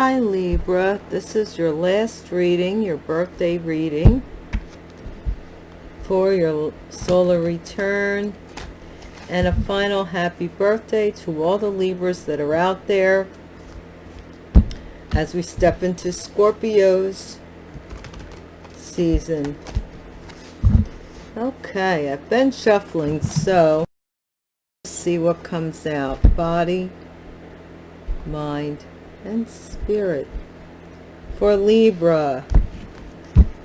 Hi Libra, this is your last reading, your birthday reading for your solar return and a final happy birthday to all the Libras that are out there as we step into Scorpios season. Okay, I've been shuffling, so see what comes out. Body, mind, and spirit. For Libra,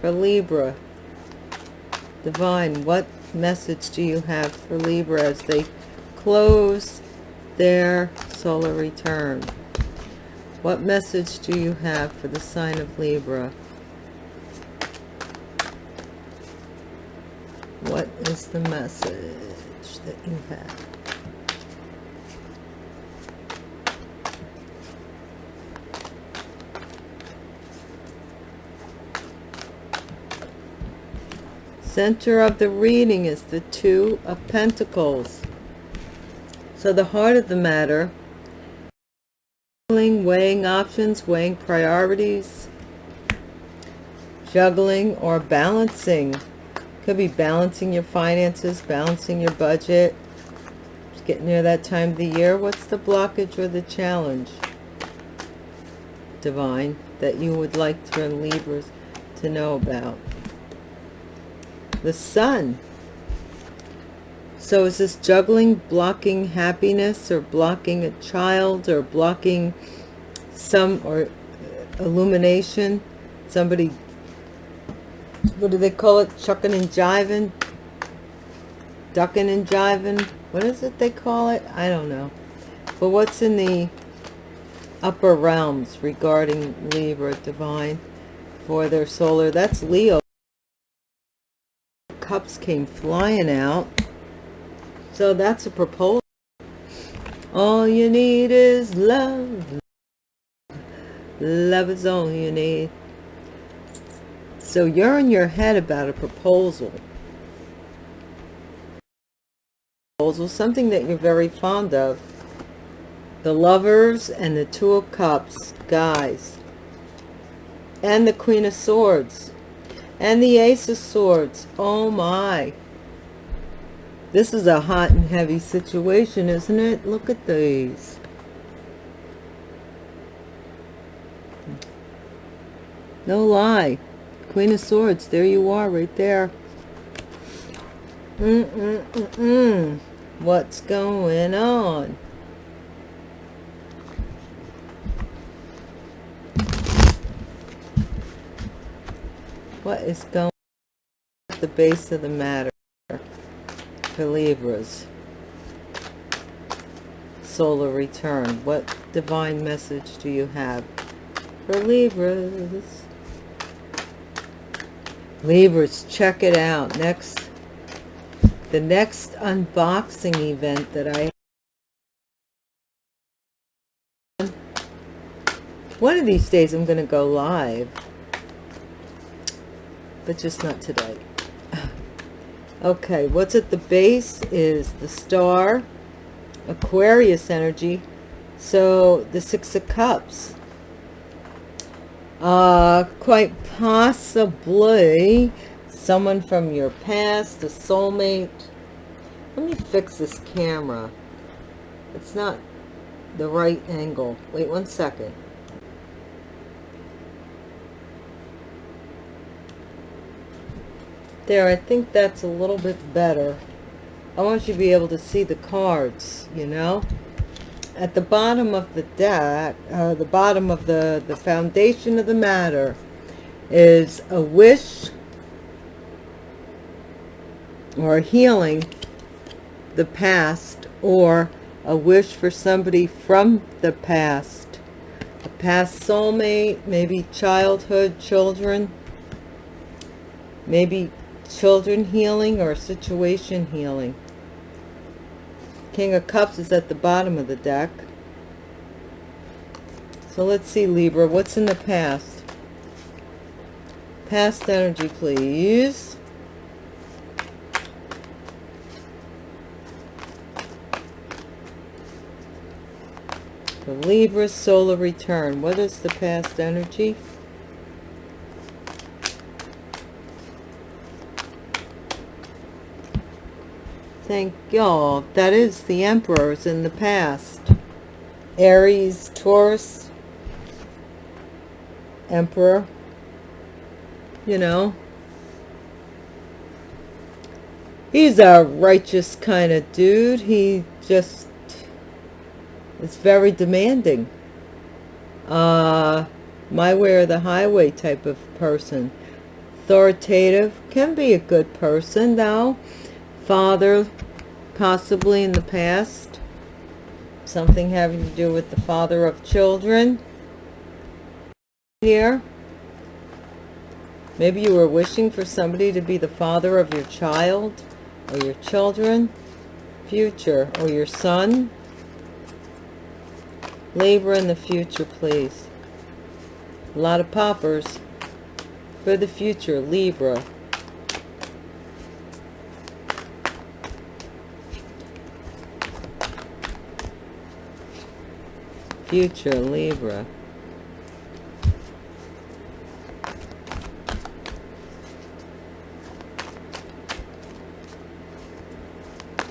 for Libra, Divine, what message do you have for Libra as they close their solar return? What message do you have for the sign of Libra? What is the message that you have? Center of the reading is the Two of Pentacles. So the heart of the matter, weighing options, weighing priorities, juggling or balancing could be balancing your finances, balancing your budget. It's getting near that time of the year. What's the blockage or the challenge, Divine, that you would like for Libras to know about? The sun. So is this juggling, blocking happiness or blocking a child or blocking some or uh, illumination? Somebody what do they call it? Chucking and jiving? Ducking and jiving? What is it they call it? I don't know. But what's in the upper realms regarding Libra divine for their solar? That's Leo. Cups came flying out. So that's a proposal. All you need is love. Love is all you need. So you're in your head about a proposal. Proposal, something that you're very fond of. The lovers and the two of cups, guys. And the queen of swords. And the ace of swords. Oh my. This is a hot and heavy situation, isn't it? Look at these. No lie. Queen of Swords. There you are, right there. Mm -mm -mm -mm. What's going on? What is going at the base of the matter for Libras? Solar return. What divine message do you have for Libras? Libras, check it out. Next, the next unboxing event that I one of these days I'm going to go live, but just not today. Okay, what's at the base is the star, Aquarius energy. So the Six of Cups uh, quite possibly someone from your past, a soulmate. Let me fix this camera. It's not the right angle. Wait one second. There, I think that's a little bit better. I want you to be able to see the cards, you know at the bottom of the deck, uh, the bottom of the, the foundation of the matter is a wish or healing the past or a wish for somebody from the past. A past soulmate, maybe childhood children, maybe children healing or situation healing. King of Cups is at the bottom of the deck. So let's see, Libra, what's in the past? Past energy, please. The Libra solar return. What is the past energy? Thank y'all. That is the emperors in the past. Aries, Taurus, Emperor. You know. He's a righteous kind of dude. He just is very demanding. Uh, my way or the highway type of person. Authoritative. Can be a good person, though father possibly in the past. Something having to do with the father of children. Here. Maybe you were wishing for somebody to be the father of your child or your children future or your son. Libra in the future please. A lot of poppers for the future Libra future Libra.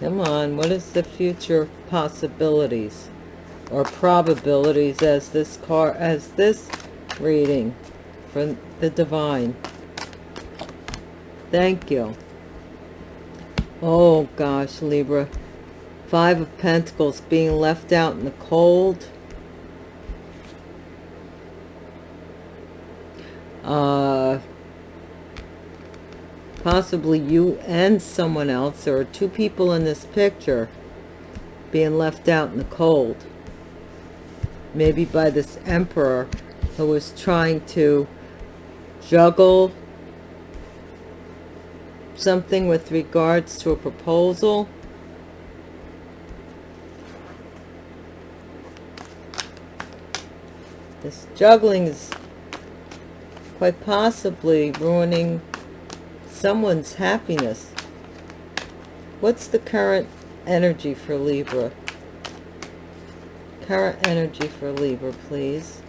Come on, what is the future possibilities or probabilities as this car as this reading from the divine? Thank you. Oh gosh, Libra. Five of Pentacles being left out in the cold. Uh, possibly you and someone else or two people in this picture being left out in the cold. Maybe by this emperor who was trying to juggle something with regards to a proposal. This juggling is quite possibly ruining someone's happiness. What's the current energy for Libra? Current energy for Libra, please.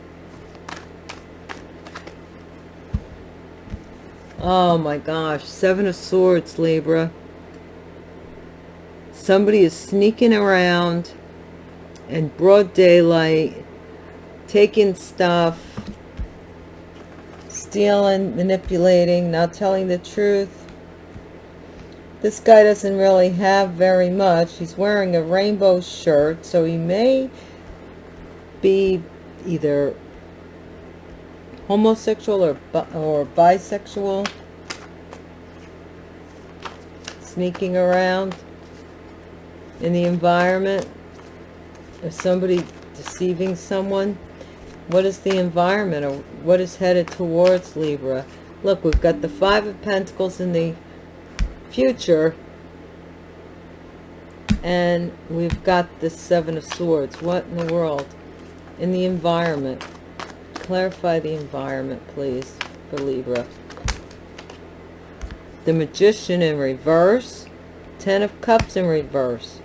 Oh my gosh, Seven of Swords, Libra. Somebody is sneaking around in broad daylight, taking stuff, stealing, manipulating, not telling the truth. This guy doesn't really have very much. He's wearing a rainbow shirt, so he may be either homosexual or, or bisexual. Sneaking around in the environment. Or somebody deceiving someone. What is the environment or what is headed towards Libra? Look, we've got the Five of Pentacles in the future. And we've got the Seven of Swords. What in the world? In the environment. Clarify the environment, please, for Libra. The Magician in reverse. Ten of Cups in reverse.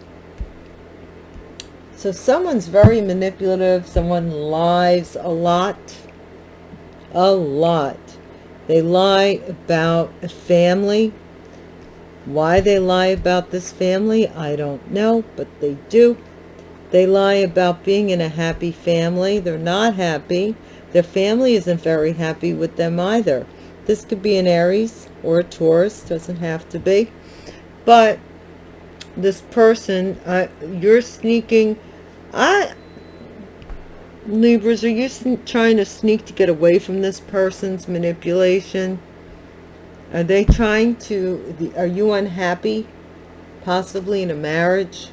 So someone's very manipulative. Someone lies a lot. A lot. They lie about a family. Why they lie about this family, I don't know, but they do. They lie about being in a happy family. They're not happy. Their family isn't very happy with them either. This could be an Aries or a Taurus. Doesn't have to be. But this person, uh, you're sneaking I, Libras, are you trying to sneak to get away from this person's manipulation? Are they trying to, are you unhappy? Possibly in a marriage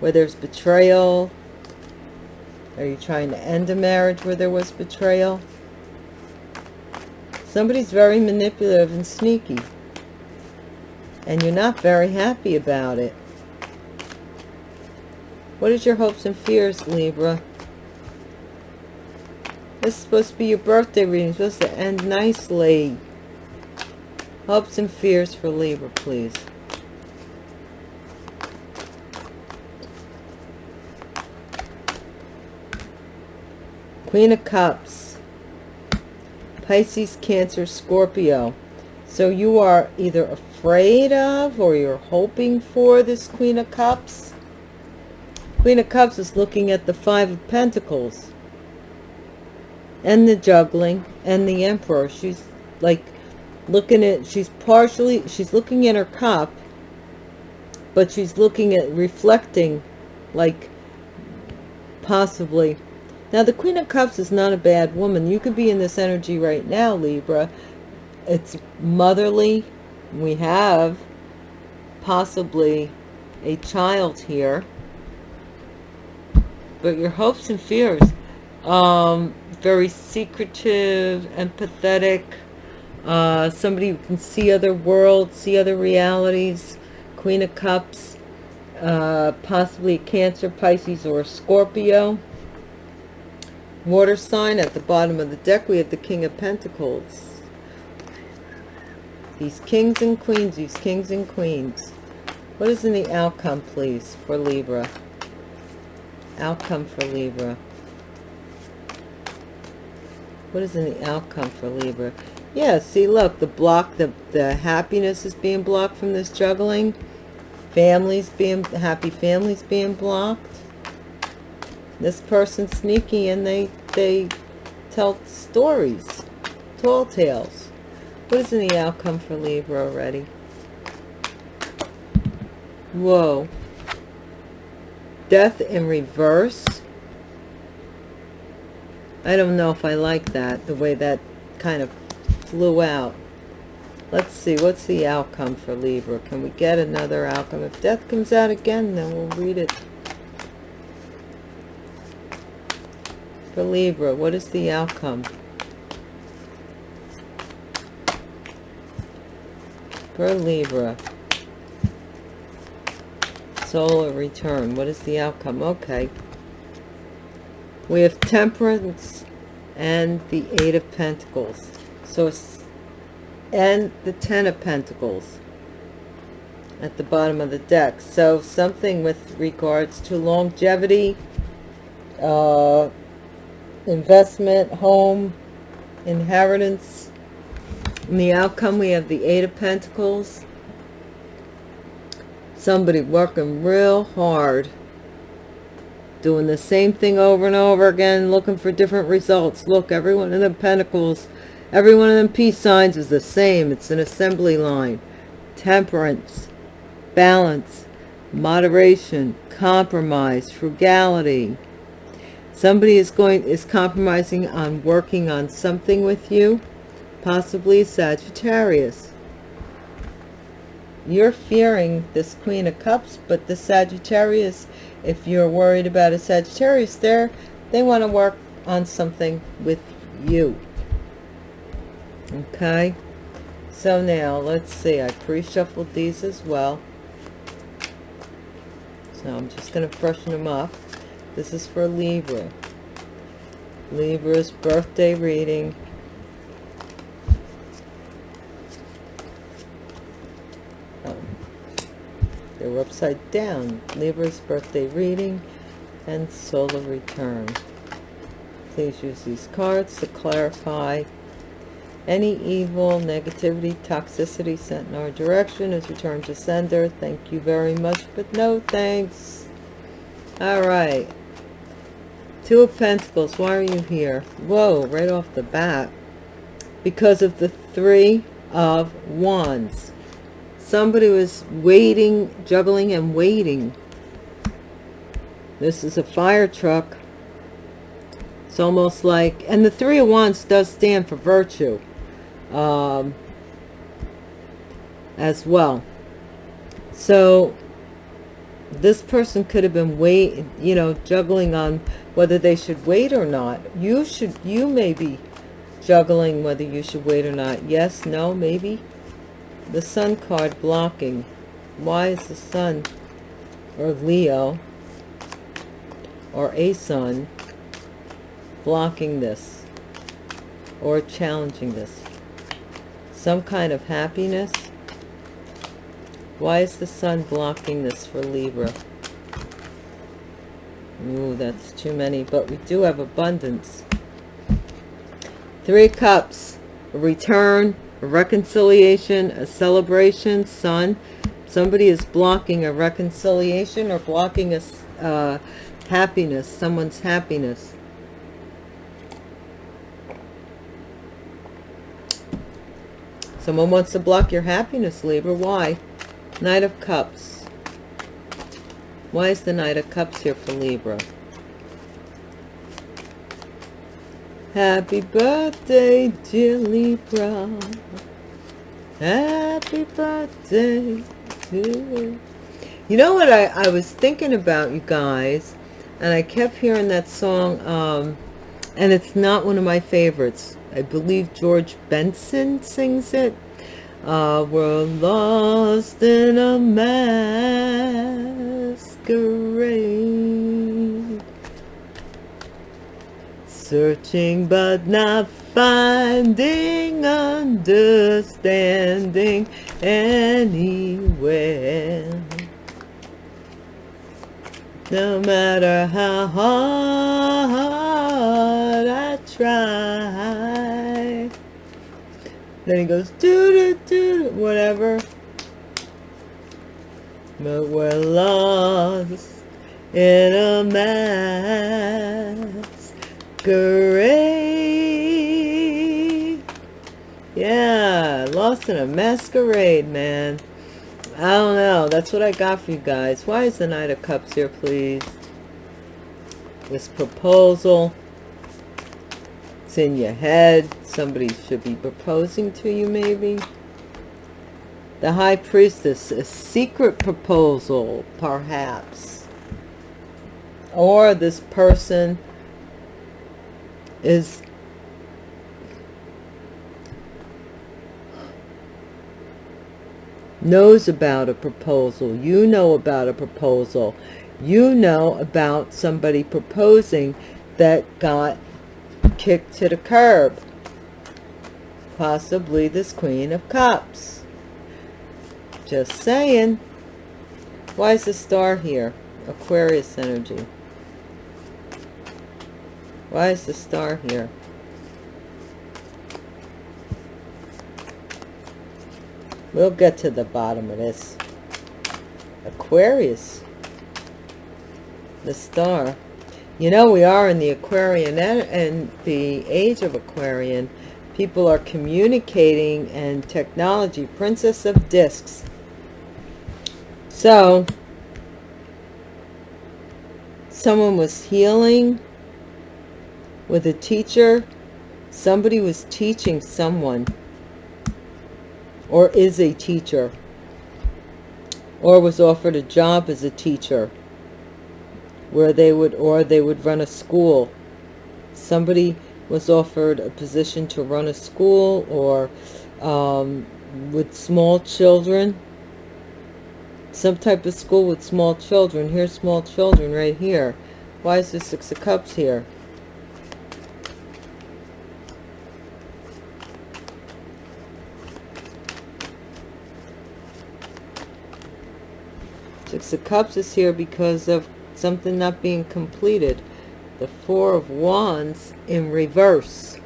where there's betrayal? Are you trying to end a marriage where there was betrayal? Somebody's very manipulative and sneaky. And you're not very happy about it. What is your hopes and fears, Libra? This is supposed to be your birthday reading. It's supposed to end nicely. Hopes and fears for Libra, please. Queen of Cups. Pisces, Cancer, Scorpio. So you are either afraid of or you're hoping for this Queen of Cups. Queen of Cups is looking at the Five of Pentacles. And the juggling and the Emperor. She's like looking at, she's partially, she's looking at her cup. But she's looking at reflecting like possibly now the queen of cups is not a bad woman you could be in this energy right now libra it's motherly we have possibly a child here but your hopes and fears um very secretive empathetic uh somebody who can see other worlds see other realities queen of cups uh, possibly Cancer, Pisces, or Scorpio. Water sign at the bottom of the deck, we have the King of Pentacles. These kings and queens, these kings and queens. What is in the outcome, please, for Libra? Outcome for Libra. What is in the outcome for Libra? Yeah, see, look, the block, the, the happiness is being blocked from this juggling. Families being happy families being blocked. This person's sneaky and they they tell stories tall tales. What is in the outcome for libra already? Whoa death in reverse i don't know if i like that the way that kind of flew out Let's see, what's the outcome for Libra? Can we get another outcome? If death comes out again, then we'll read it. For Libra, what is the outcome? For Libra. Solar return. What is the outcome? Okay. We have temperance and the eight of pentacles. So and the ten of pentacles at the bottom of the deck so something with regards to longevity uh, investment home inheritance in the outcome we have the eight of pentacles somebody working real hard doing the same thing over and over again looking for different results look everyone in the pentacles Every one of them peace signs is the same. It's an assembly line. Temperance, balance, moderation, compromise, frugality. Somebody is going is compromising on working on something with you, possibly Sagittarius. You're fearing this Queen of Cups, but the Sagittarius, if you're worried about a Sagittarius there, they want to work on something with you. Okay? So now let's see i pre-shuffled these as well. So i'm just going to freshen them up. This is for libra. Libra's birthday reading upside down libra's birthday reading and solar return please use these cards to clarify any evil, negativity, toxicity sent in our direction is returned to sender. Thank you very much, but no thanks. All right. Two of Pentacles. Why are you here? Whoa, right off the bat. Because of the Three of Wands. Somebody was waiting, juggling and waiting. This is a fire truck. It's almost like, and the Three of Wands does stand for virtue um, as well. So this person could have been wait, you know, juggling on whether they should wait or not. You should, you may be juggling whether you should wait or not. Yes, no, maybe. The sun card blocking. Why is the sun or Leo or a sun blocking this or challenging this? some kind of happiness. Why is the sun blocking this for Libra? Ooh, that's too many. But we do have abundance. Three Cups, return, a reconciliation, a celebration, Sun. Somebody is blocking a reconciliation or blocking a uh, happiness, someone's happiness. Someone wants to block your happiness, Libra. Why? Knight of Cups. Why is the Knight of Cups here for Libra? Happy birthday, dear Libra. Happy birthday to you. You know what I, I was thinking about, you guys? And I kept hearing that song, um, and it's not one of my favorites. I believe George Benson sings it. Uh, we're lost in a masquerade. Searching but not finding understanding anywhere. No matter how hard I try. Then he goes, doo doo doo, whatever. But we're lost in a masquerade. Yeah, lost in a masquerade, man. I don't know. That's what I got for you guys. Why is the Knight of Cups here, please? This proposal. It's in your head. Somebody should be proposing to you, maybe. The High Priestess. A secret proposal, perhaps. Or this person is knows about a proposal. You know about a proposal. You know about somebody proposing that got kicked to the curb. Possibly this Queen of Cups. Just saying. Why is the star here? Aquarius energy. Why is the star here? We'll get to the bottom of this. Aquarius. The star. You know, we are in the Aquarian and the age of Aquarian. People are communicating and technology. Princess of Discs. So, someone was healing with a teacher. Somebody was teaching someone or is a teacher or was offered a job as a teacher where they would or they would run a school. Somebody was offered a position to run a school or um, with small children. Some type of school with small children. Here's small children right here. Why is there six of cups here Six of Cups is here because of something not being completed. The Four of Wands in reverse.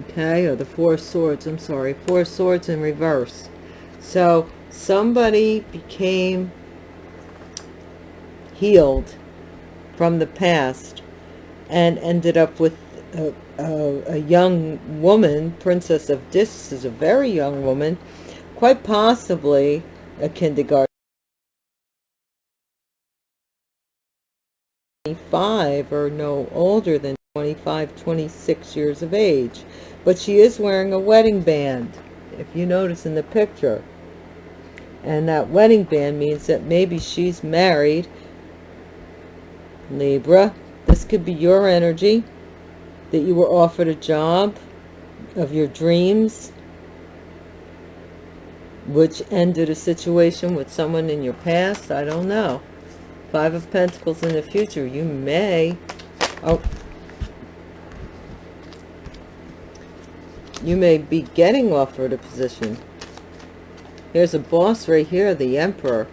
Okay, or the Four Swords, I'm sorry. Four Swords in reverse. So, somebody became healed from the past and ended up with a, a, a young woman, Princess of Discs is a very young woman, quite possibly kindergarten. 25 or no older than 25 26 years of age. But she is wearing a wedding band if you notice in the picture. And that wedding band means that maybe she's married. Libra this could be your energy that you were offered a job of your dreams which ended a situation with someone in your past? I don't know. Five of pentacles in the future. You may. Oh. You may be getting offered a position. Here's a boss right here the emperor.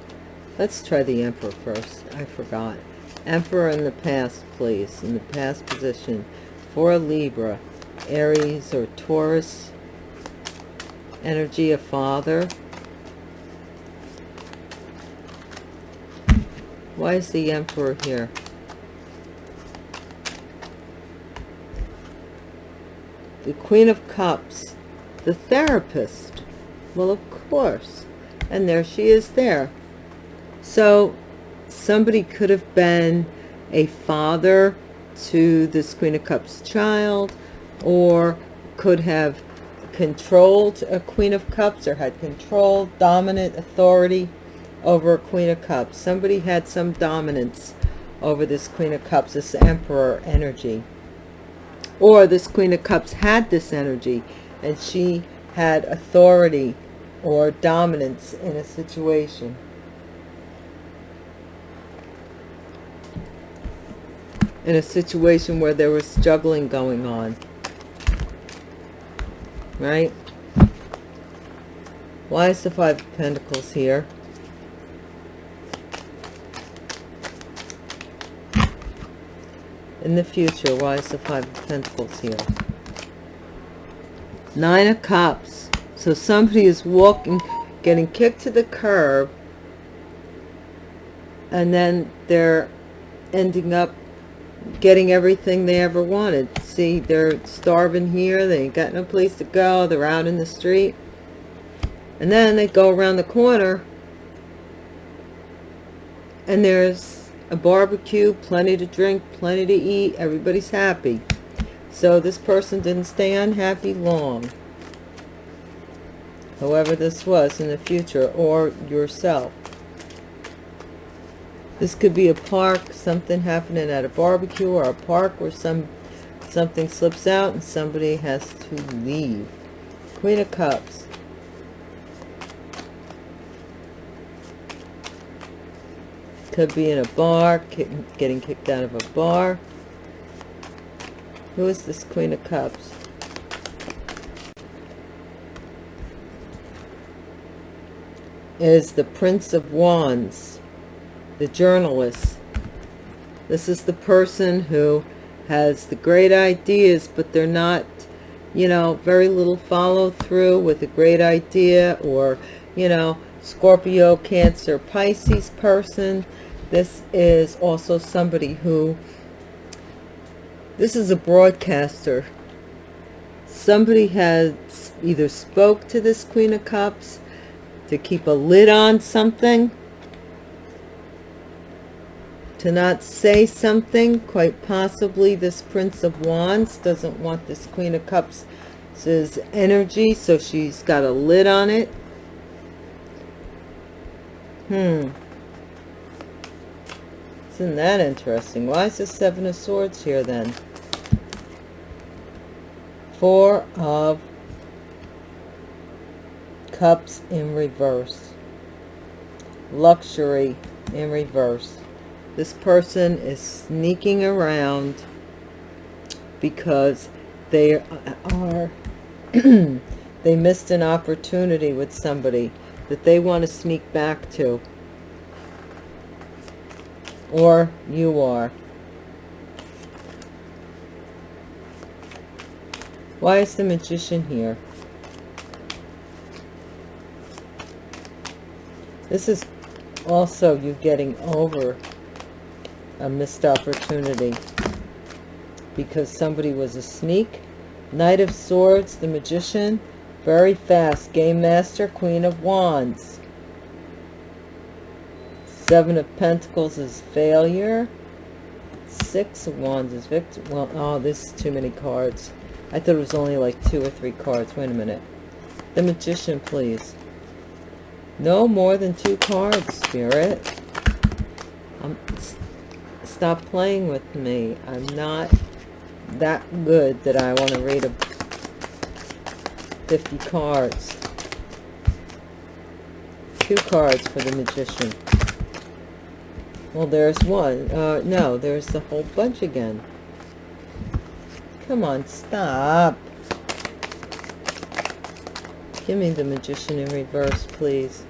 Let's try the emperor first. I forgot. Emperor in the past please. In the past position. For a Libra, Aries or Taurus, energy of father. Why is the Emperor here? The Queen of Cups, the therapist. Well, of course. And there she is there. So somebody could have been a father to this Queen of Cups child or could have controlled a Queen of Cups or had control, dominant authority over a Queen of Cups. Somebody had some dominance over this Queen of Cups, this Emperor energy. Or this Queen of Cups had this energy and she had authority or dominance in a situation. In a situation where there was juggling going on. Right? Why is the Five of Pentacles here? In the future, why is the Five of Pentacles here? Nine of Cups. So somebody is walking, getting kicked to the curb, and then they're ending up getting everything they ever wanted. See, they're starving here. They ain't got no place to go. They're out in the street. And then they go around the corner and there's a barbecue, plenty to drink, plenty to eat. Everybody's happy. So this person didn't stay unhappy long. However this was in the future or yourself. This could be a park, something happening at a barbecue or a park where some something slips out and somebody has to leave. Queen of Cups. Could be in a bar, getting kicked out of a bar. Who is this Queen of Cups? Is the Prince of Wands the journalist. This is the person who has the great ideas, but they're not, you know, very little follow through with a great idea or, you know, Scorpio, Cancer, Pisces person. This is also somebody who, this is a broadcaster. Somebody has either spoke to this Queen of Cups to keep a lid on something to not say something. Quite possibly this prince of wands doesn't want this queen of cups energy so she's got a lid on it. Hmm isn't that interesting? Why is the seven of swords here then? Four of cups in reverse. Luxury in reverse. This person is sneaking around because they are they missed an opportunity with somebody that they want to sneak back to or you are why is the magician here this is also you getting over a missed opportunity because somebody was a sneak. Knight of Swords, the Magician, very fast. Game Master, Queen of Wands. Seven of Pentacles is failure. Six of Wands is victory. Well, oh, this is too many cards. I thought it was only like two or three cards. Wait a minute. The Magician, please. No more than two cards, Spirit. Um, I'm stop playing with me. I'm not that good that I want to read a 50 cards. Two cards for the Magician. Well, there's one. Uh, no, there's a whole bunch again. Come on, stop. Give me the Magician in reverse, please.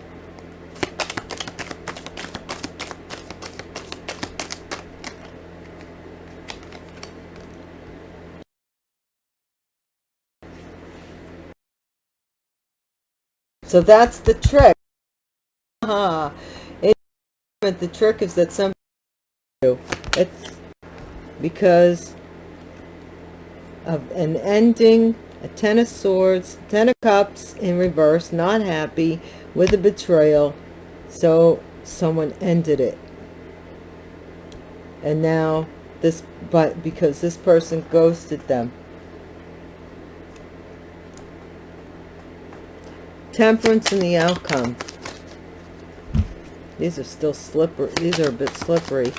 So that's the trick. Uh -huh it, the trick is that some do. it's because of an ending, a ten of swords, ten of cups in reverse, not happy with a betrayal. So someone ended it. And now this, but because this person ghosted them. Temperance in the outcome. These are still slippery. These are a bit slippery.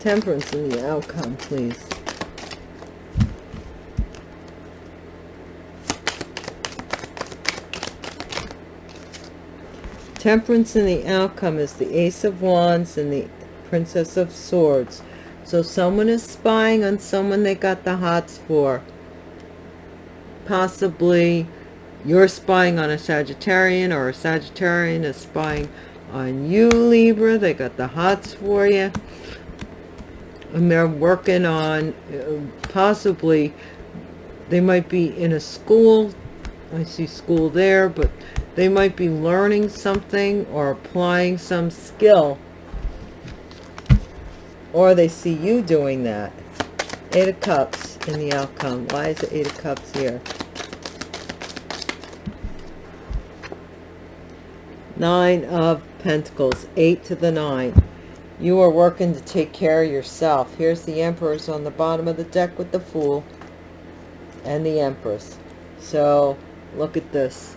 Temperance in the outcome, please. Temperance in the outcome is the Ace of Wands and the Princess of Swords. So someone is spying on someone they got the hots for. Possibly you're spying on a Sagittarian or a Sagittarian is spying on you, Libra. They got the hots for you. And they're working on uh, possibly they might be in a school. I see school there, but they might be learning something or applying some skill. Or they see you doing that. Eight of Cups in the outcome. Why is the Eight of Cups here? Nine of Pentacles, eight to the nine. You are working to take care of yourself. Here's the Emperors on the bottom of the deck with the Fool and the Empress. So, look at this.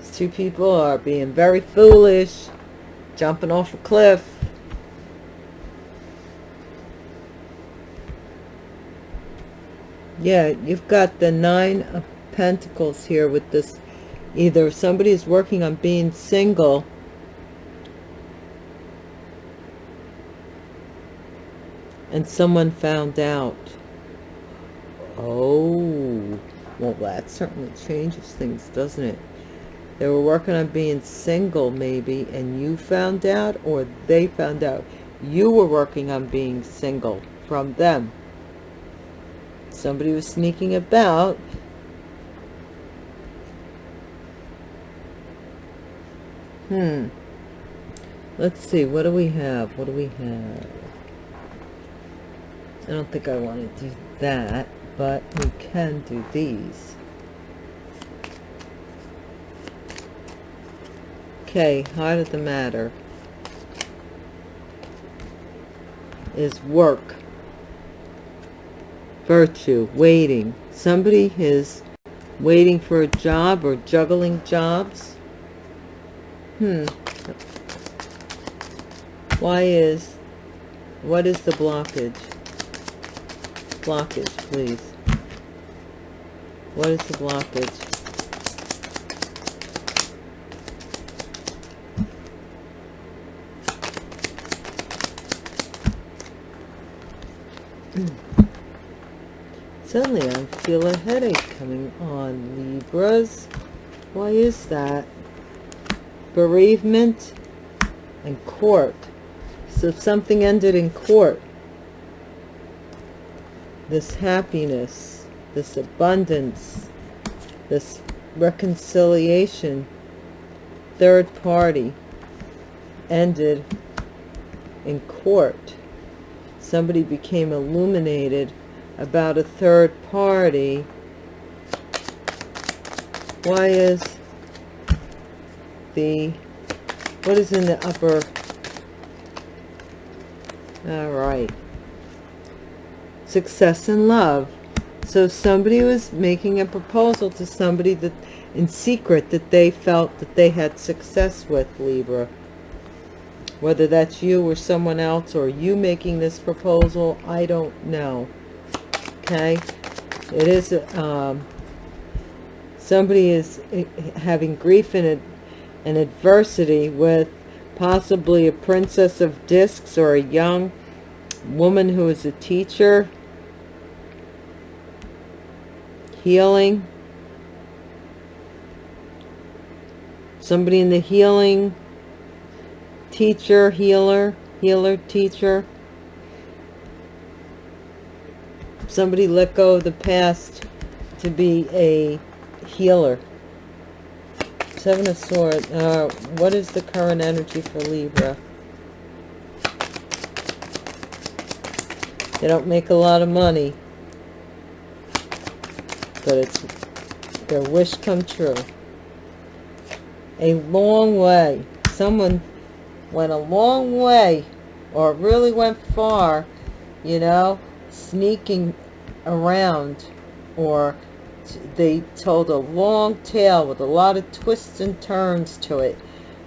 These two people are being very foolish, jumping off a cliff. Yeah, you've got the Nine of Pentacles here with this. Either somebody is working on being single. And someone found out. Oh, well, that certainly changes things, doesn't it? They were working on being single, maybe, and you found out, or they found out you were working on being single from them. Somebody was sneaking about Hmm. Let's see. What do we have? What do we have? I don't think I want to do that, but we can do these. Okay, heart of the matter is work, virtue, waiting. Somebody is waiting for a job or juggling jobs Hmm. Why is, what is the blockage? Blockage, please. What is the blockage? Suddenly I feel a headache coming on, Libras. Why is that? Bereavement and court. So if something ended in court this happiness this abundance this reconciliation third party ended in court. Somebody became illuminated about a third party. Why is the what is in the upper? All right. Success in love. So somebody was making a proposal to somebody that in secret that they felt that they had success with Libra. Whether that's you or someone else or you making this proposal I don't know. Okay? It is um, somebody is eh, having grief in it and adversity with possibly a princess of discs or a young woman who is a teacher. Healing. Somebody in the healing. Teacher healer healer teacher. Somebody let go of the past to be a healer. Seven of Swords. Uh, what is the current energy for Libra? They don't make a lot of money. But it's their wish come true. A long way. Someone went a long way or really went far, you know, sneaking around or they told a long tale with a lot of twists and turns to it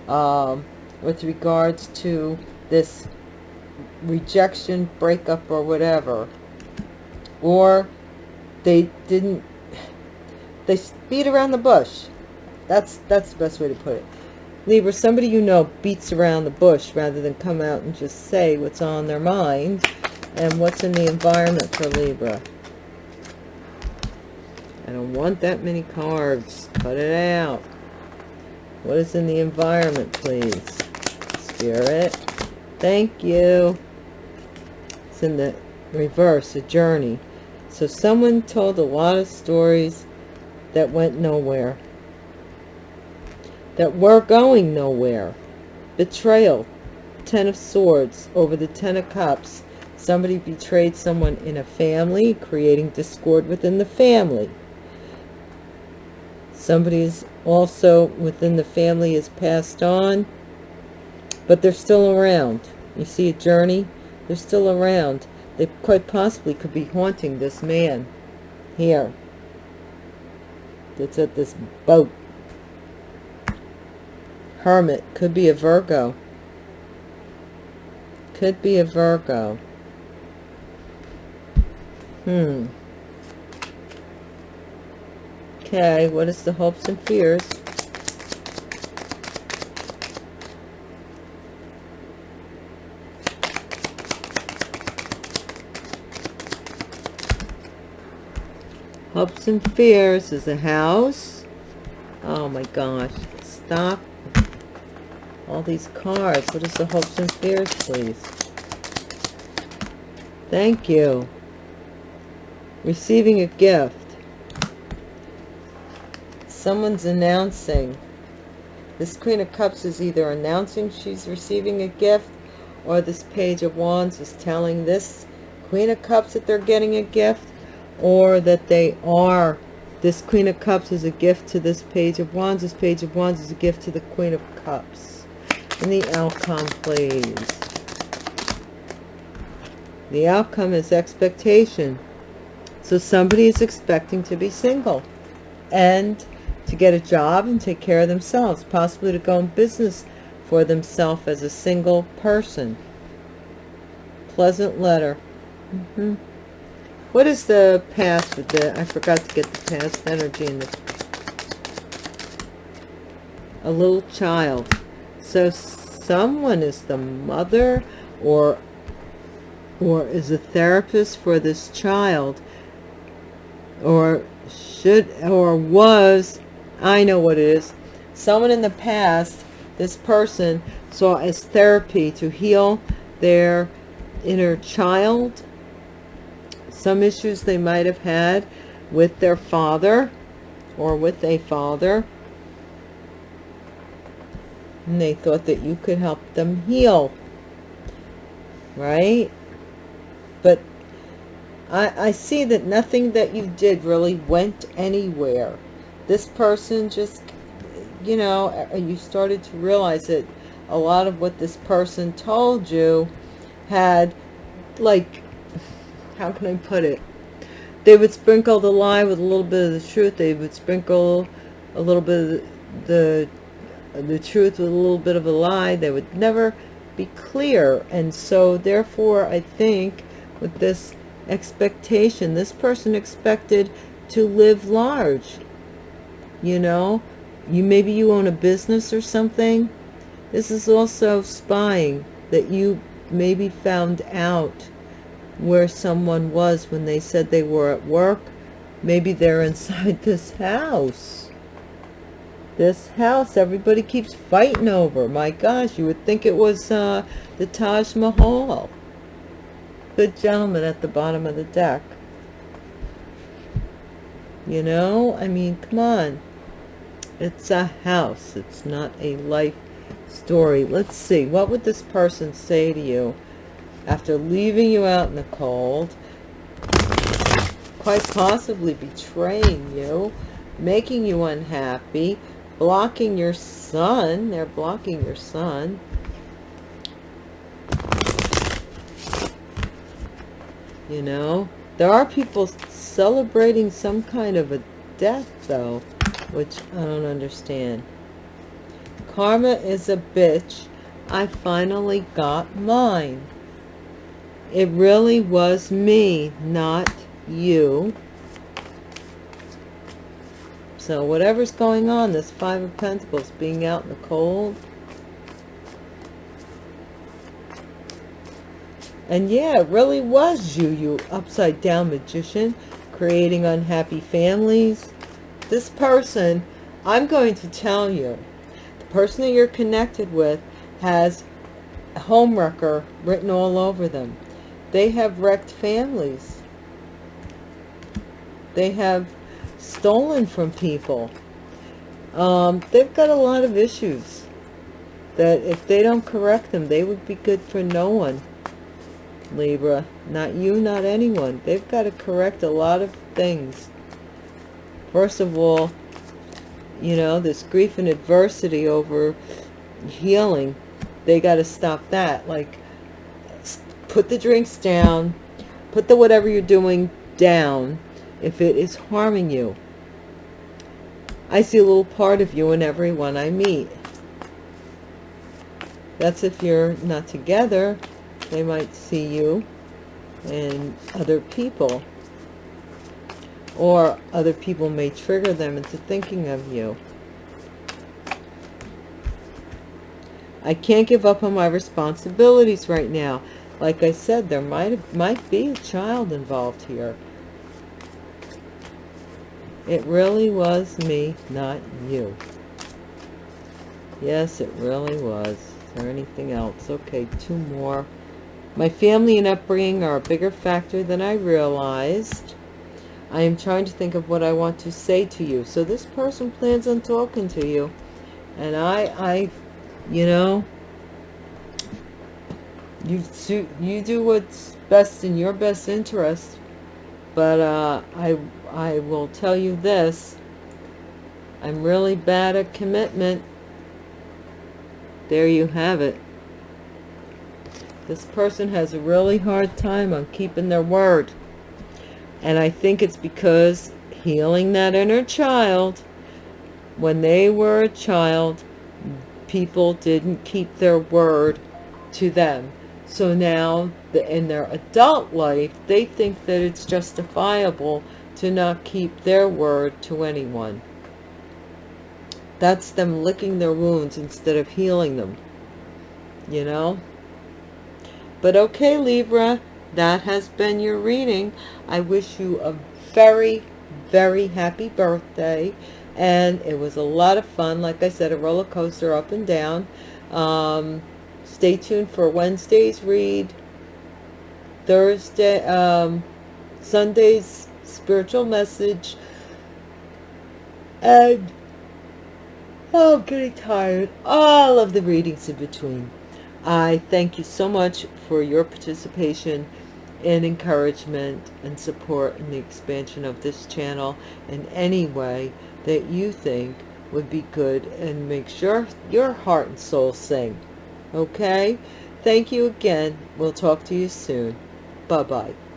um, with regards to this rejection, breakup, or whatever. Or they didn't, they beat around the bush. That's, that's the best way to put it. Libra, somebody you know beats around the bush rather than come out and just say what's on their mind and what's in the environment for Libra. I don't want that many cards. Cut it out. What is in the environment, please? Spirit. Thank you. It's in the reverse, a journey. So someone told a lot of stories that went nowhere. That were going nowhere. Betrayal. Ten of Swords over the Ten of Cups. Somebody betrayed someone in a family, creating discord within the family somebody is also within the family is passed on but they're still around. You see a journey? They're still around. They quite possibly could be haunting this man here that's at this boat. Hermit. Could be a virgo. Could be a virgo. Hmm Okay, what is the hopes and fears? Hopes and fears is a house. Oh my gosh. Stop. All these cards. What is the hopes and fears, please? Thank you. Receiving a gift someone's announcing. This queen of cups is either announcing she's receiving a gift or this page of wands is telling this queen of cups that they're getting a gift or that they are. This queen of cups is a gift to this page of wands. This page of wands is a gift to the queen of cups. And the outcome please. The outcome is expectation. So somebody is expecting to be single. And to get a job and take care of themselves, possibly to go in business for themselves as a single person. Pleasant letter. Mm -hmm. What is the past with the, I forgot to get the past energy in the, a little child. So someone is the mother or, or is a therapist for this child or should, or was I know what it is. Someone in the past, this person saw as therapy to heal their inner child, some issues they might have had with their father or with a father. And they thought that you could help them heal. Right? But I, I see that nothing that you did really went anywhere this person just, you know, you started to realize that a lot of what this person told you had, like, how can I put it? They would sprinkle the lie with a little bit of the truth. They would sprinkle a little bit of the, the truth with a little bit of a lie. They would never be clear. And so, therefore, I think with this expectation, this person expected to live large you know? You maybe you own a business or something? This is also spying that you maybe found out where someone was when they said they were at work. Maybe they're inside this house. This house everybody keeps fighting over. My gosh you would think it was uh, the Taj Mahal. Good gentleman at the bottom of the deck. You know, I mean, come on. It's a house. It's not a life story. Let's see. What would this person say to you after leaving you out in the cold? Quite possibly betraying you, making you unhappy, blocking your son. They're blocking your son. You know, there are people celebrating some kind of a death, though which I don't understand. Karma is a bitch. I finally got mine. It really was me, not you. So whatever's going on, this Five of Pentacles being out in the cold. And yeah, it really was you, you upside down magician, creating unhappy families this person, I'm going to tell you, the person that you're connected with has a homewrecker written all over them. They have wrecked families. They have stolen from people. Um, they've got a lot of issues that if they don't correct them, they would be good for no one. Libra, not you, not anyone. They've got to correct a lot of things first of all you know this grief and adversity over healing they got to stop that. Like put the drinks down put the whatever you're doing down if it is harming you. I see a little part of you in everyone I meet. That's if you're not together they might see you and other people or other people may trigger them into thinking of you. I can't give up on my responsibilities right now. Like I said, there might, might be a child involved here. It really was me, not you. Yes, it really was. Is there anything else? Okay, two more. My family and upbringing are a bigger factor than I realized. I am trying to think of what I want to say to you. So this person plans on talking to you. And I, I, you know, you, you do what's best in your best interest. But uh, I, I will tell you this. I'm really bad at commitment. There you have it. This person has a really hard time on keeping their word. And I think it's because healing that inner child, when they were a child, people didn't keep their word to them. So now in their adult life, they think that it's justifiable to not keep their word to anyone. That's them licking their wounds instead of healing them. You know? But okay, Libra, that has been your reading. I wish you a very, very happy birthday. And it was a lot of fun. Like I said, a roller coaster up and down. Um, stay tuned for Wednesday's read. Thursday, um, Sunday's spiritual message. And, oh, I'm getting tired. All of the readings in between. I thank you so much for your participation and encouragement and support in the expansion of this channel in any way that you think would be good and make sure your heart and soul sing. Okay? Thank you again. We'll talk to you soon. Bye-bye.